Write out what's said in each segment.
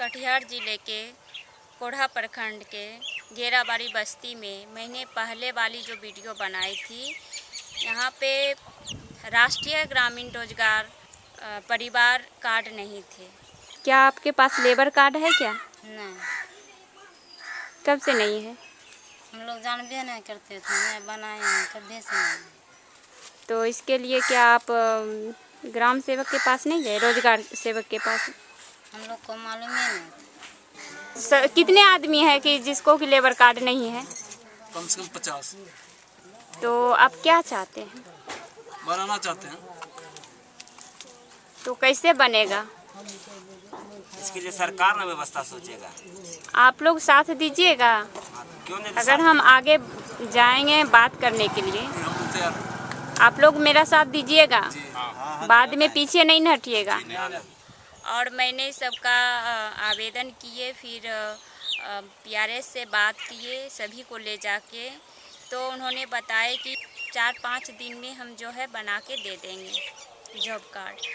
कटिहार ज़िले के कोढ़ा प्रखंड के घेराबाड़ी बस्ती में मैंने पहले वाली जो वीडियो बनाई थी यहाँ पे राष्ट्रीय ग्रामीण रोज़गार परिवार कार्ड नहीं थे। क्या आपके पास लेबर कार्ड है क्या? नहीं। कब से नहीं है? हम लोग जानबे नहीं करते थे मैं बनाए हैं कभी से नहीं। तो इसके लिए क्या आप ग्राम सेवक के पास नहीं गए रोज़गार सेवक के पास? हम लोग को मालूम ही नहीं। स, कितने आदमी है कि जिसको कि लेबर कार्ड नहीं है? कम से कम पचास। तो आप क्या चाहते हैं? बनाना चाहते हैं। तो कैसे बनेगा? इसके लिए सरकार ना व्यवस्था सोचेगा। आप लोग साथ दीजिएगा। हाँ, क्यों नहीं अगर हम आगे जाएँगे बात करने के लिए आप लोग मेरा साथ दीजिएगा। बाद में पीछे नहीं हटिएगा। और मैंने सबका आवेदन किए, फिर पीआरएस से बात किए, सभी को ले जाके। तो उन्होंने बताया कि चार पाँच दिन में हम जो है बना के दे देंगे जॉब कार्ड।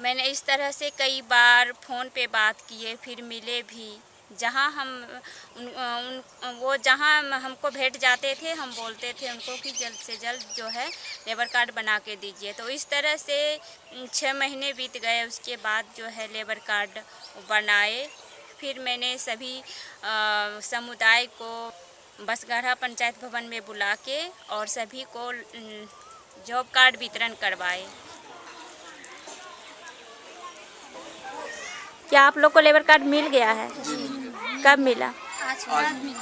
मैंने इस तरह से कई बार फ़ोन पे बात किए, फिर मिले भी। जहाँ हम उन, उन वो जहाँ हमको भेंट जाते थे हम बोलते थे उनको कि जल्द से जल्द जो है लेबर कार्ड बना के दीजिए। तो इस तरह से छः महीने बीत गए उसके बाद जो है लेबर कार्ड बनाए। फिर मैंने सभी समुदाय को बसगढ़ा पंचायत भवन में बुला के और सभी को जॉब कार्ड वितरण करवाए। क्या आप लोग को लेबर कार्ड मिल गया है? कब मिला? आज बाद में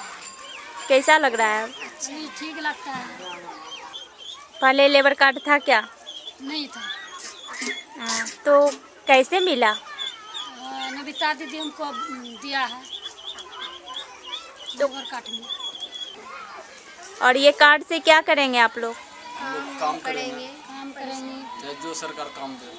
कैसा लग रहा है? जी ठीक लगता है। पहले लेबर कार्ड था क्या? नहीं था। हाँ, तो कैसे मिला? नविता दीदी हमको दिया है। गोबर काट में। और ये कार्ड से क्या करेंगे आप लोग? काम करेंगे। काम करेंगे। जो सरकार काम दे।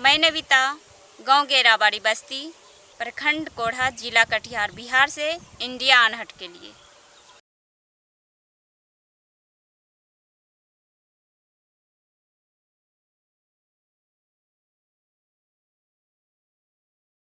मैं नविता, गाँव गेराबाड़ी बस्ती, प्रखंड कोढ़ा, जिला कटिहार, बिहार से इंडिया अनहट के लिए।